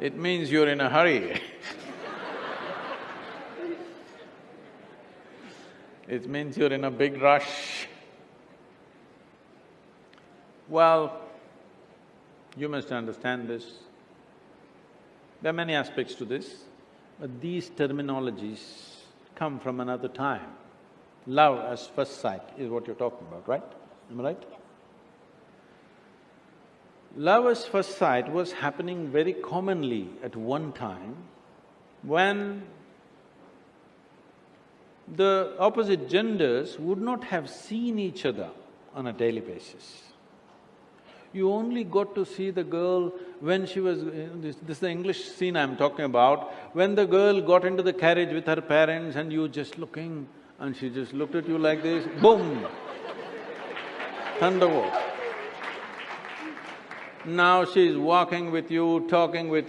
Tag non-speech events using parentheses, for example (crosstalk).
it means you're in a hurry It means you're in a big rush. Well, you must understand this. There are many aspects to this, but these terminologies come from another time. Love as first sight is what you're talking about, right? Am I right? Love at first sight was happening very commonly at one time when the opposite genders would not have seen each other on a daily basis. You only got to see the girl when she was… This, this is the English scene I'm talking about, when the girl got into the carriage with her parents and you just looking and she just looked at you like this, boom! (laughs) Thunderbolt. Now she's walking with you, talking with you,